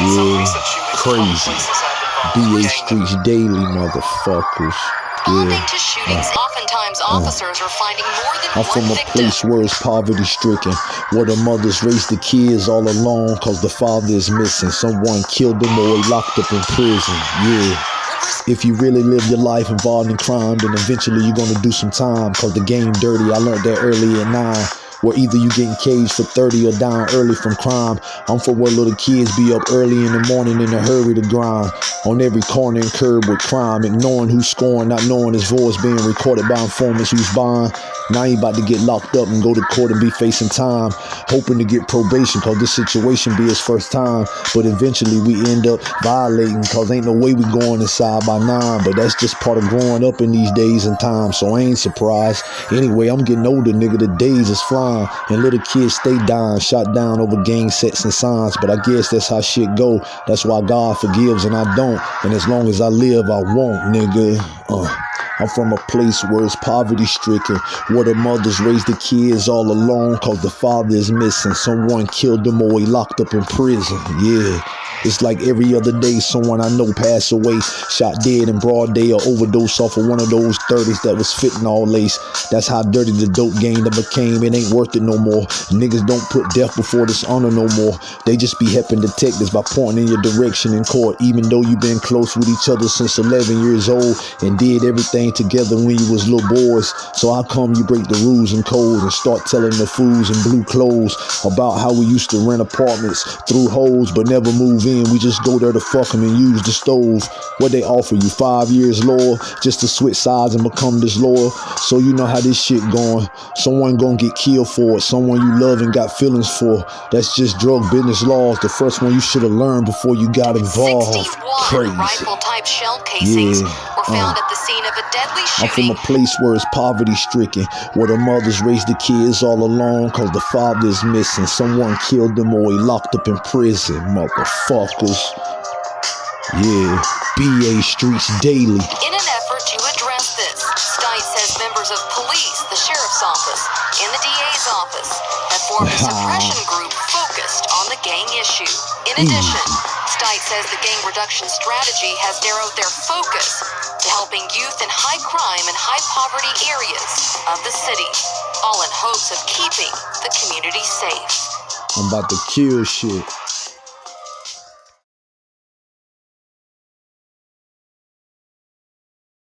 Yeah, crazy. BA Streets Daily, motherfuckers. Yeah. shootings, uh, oftentimes uh. officers are finding more than I'm one from a victim. place where it's poverty stricken, where the mothers raise the kids all alone cause the father is missing. Someone killed them or he locked up in prison. Yeah. If you really live your life involved in crime, then eventually you're gonna do some time cause the game dirty. I learned that early at nine. Where either you getting caged for 30 or dying early from crime. I'm for where little kids be up early in the morning in a hurry to grind. On every corner and curb with crime, ignoring who's scoring, not knowing his voice being recorded by informants who's buying. Now he about to get locked up and go to court and be facing time. Hoping to get probation cause this situation be his first time. But eventually we end up violating cause ain't no way we going inside by nine. But that's just part of growing up in these days and times. So I ain't surprised. Anyway, I'm getting older, nigga. The days is flying. And little kids stay dying, shot down over gang sets and signs. But I guess that's how shit go. That's why God forgives and I don't. And as long as I live, I won't, nigga. Uh. I'm from a place where it's poverty stricken, where the mothers raise the kids all alone cause the father is missing. Someone killed them or he locked up in prison. Yeah. It's like every other day someone I know passed away, shot dead in broad day or overdose off of one of those 30s that was fentanyl lace. That's how dirty the dope game that became. It ain't worth it no more. Niggas don't put death before dishonor no more. They just be helping detectives by pointing in your direction in court, even though you been close with each other since 11 years old and did everything together when you was little boys. So how come you break the rules and codes and start telling the fools in blue clothes about how we used to rent apartments through holes but never move in? We just go there to fuck 'em and use the stove. What they offer you, five years lower, just to switch sides and become disloyal. So you know how this shit going. Someone gonna get killed for it. Someone you love and got feelings for. That's just drug business laws. The first one you should have learned before you got involved. Crazy. rifle-type shell casings Yeah, were found uh, at the scene of a deadly I'm from a place where it's poverty stricken, where the mothers raise the kids all alone cause the father is missing. Someone killed them or he locked up in prison, Yeah, BA Streets Daily. In an effort to address this, Stice says members of police, the sheriff's office, and the DA's office have formed a suppression group focused on the gang issue. In addition, Stice says the gang reduction strategy has narrowed their focus to helping youth in high crime and high poverty areas of the city, all in hopes of keeping the community safe. I'm about to kill shit.